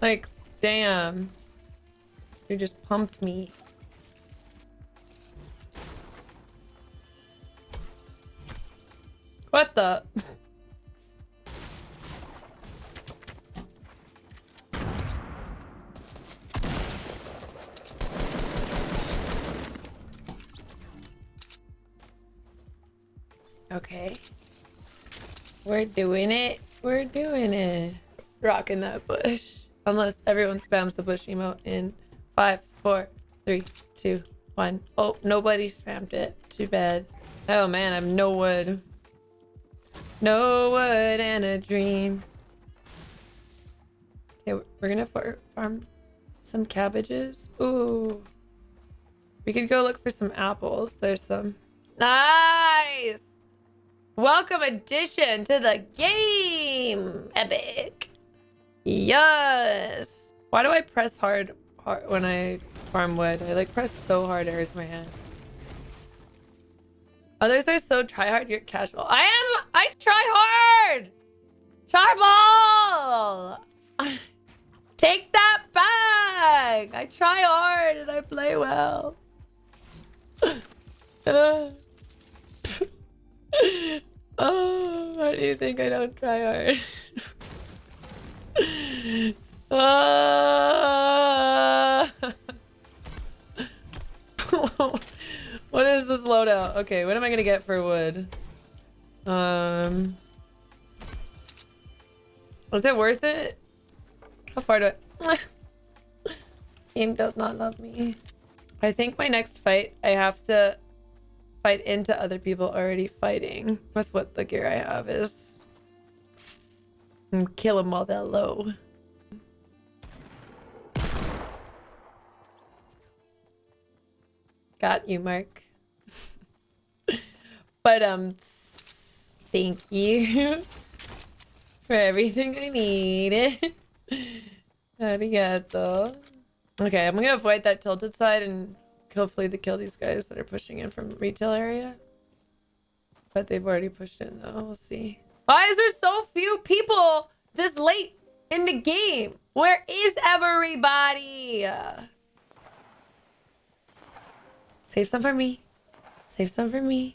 Like, damn. You just pumped me. What the? Okay. We're doing it. We're doing it. Rocking that bush. Unless everyone spams the bush emote in five, four, three, two, one. Oh, nobody spammed it. Too bad. Oh man, I have no wood. No wood and a dream. Okay, we're gonna farm some cabbages. Ooh. We could go look for some apples. There's some. Nice! Welcome addition to the game! Epic! Yes! Why do I press hard, hard when I farm wood? I like press so hard it hurts my hand. Others are so try hard, you're casual. I am! I try hard! Charball! Take that back! I try hard and I play well. oh, why do you think I don't try hard? uh... what is this loadout? Okay, what am I gonna get for wood? Um, was it worth it? How far do I? Game does not love me. I think my next fight, I have to fight into other people already fighting with what the gear I have is. And kill them while they're low. Got you, Mark. but, um, thank you for everything I need. Arigato. Okay, I'm gonna avoid that tilted side and hopefully to kill these guys that are pushing in from retail area. But they've already pushed in though. We'll see. Why is there so few people this late in the game? Where is everybody? Save some for me. Save some for me.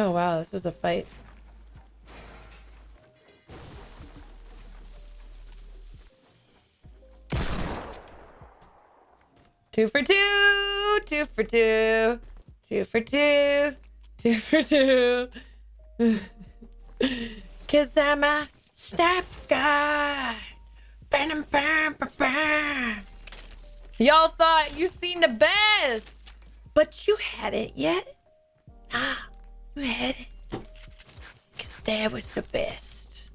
Oh wow, this is a fight. Two for two, two for two, two for two, two for two. Cause I'm a snap guy. Bam, bam, bam, bam. Y'all thought you seen the best, but you hadn't yet. Nah, you hadn't. Cause that was the best.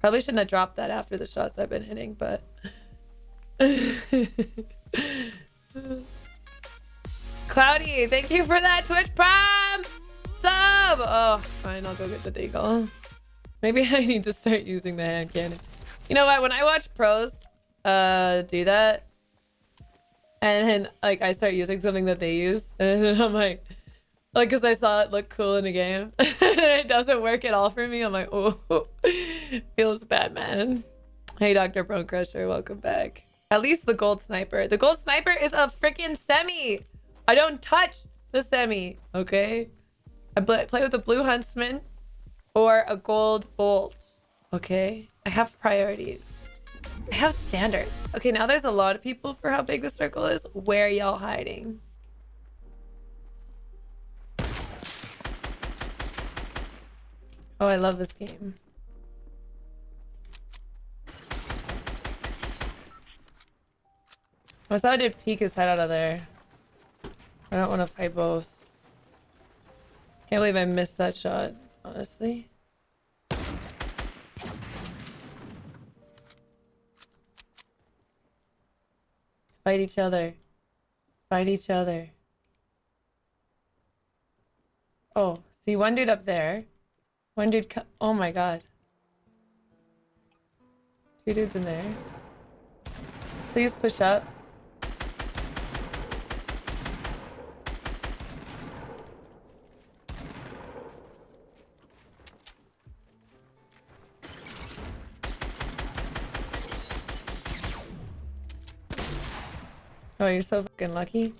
Probably shouldn't have dropped that after the shots I've been hitting, but... Cloudy, thank you for that Twitch Prime sub! Oh, fine, I'll go get the deagle. Maybe I need to start using the hand cannon. You know what? When I watch pros uh, do that, and then like I start using something that they use, and I'm like, like, because I saw it look cool in the game, and it doesn't work at all for me. I'm like, oh, feels bad, man. Hey, Dr. Bone Crusher, welcome back. At least the gold sniper. The gold sniper is a freaking semi. I don't touch the semi, okay? I play with the blue huntsman or a gold bolt, okay? I have priorities. I have standards. Okay, now there's a lot of people for how big the circle is. Where y'all hiding? Oh, I love this game. I saw I did peek his head out of there. I don't want to fight both. Can't believe I missed that shot, honestly. Fight each other. Fight each other. Oh, see one dude up there. One dude Oh my god. Two dudes in there. Please push up. Oh, you're so fucking lucky.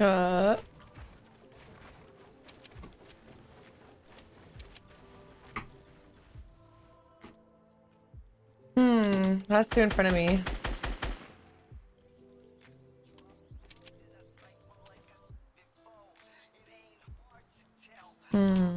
Uh. Hmm, that's two in front of me. Hmm.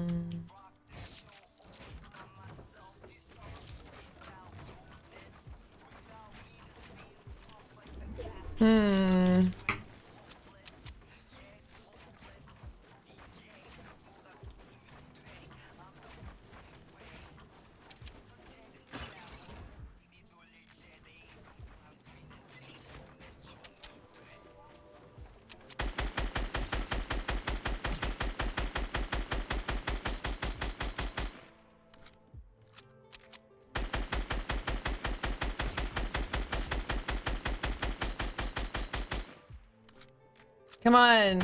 Come on.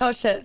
Oh shit.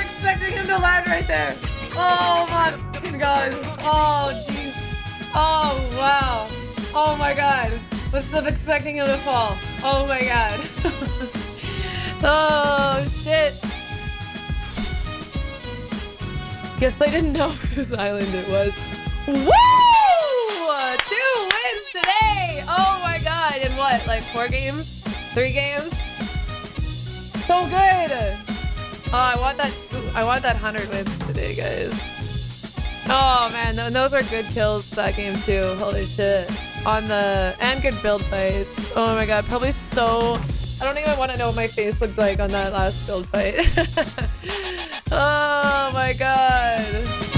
expecting him to land right there! Oh my fucking god! Oh jeez! Oh wow! Oh my god! Was not expecting him to fall. Oh my god! oh shit! Guess they didn't know whose island it was. Woo! Two wins today! Oh my god! In what? Like four games? Three games? So good! Oh, I want that. Two, I want that hundred wins today, guys. Oh man, those are good kills that game too. Holy shit! On the and good build fights. Oh my god, probably so. I don't even want to know what my face looked like on that last build fight. oh my god.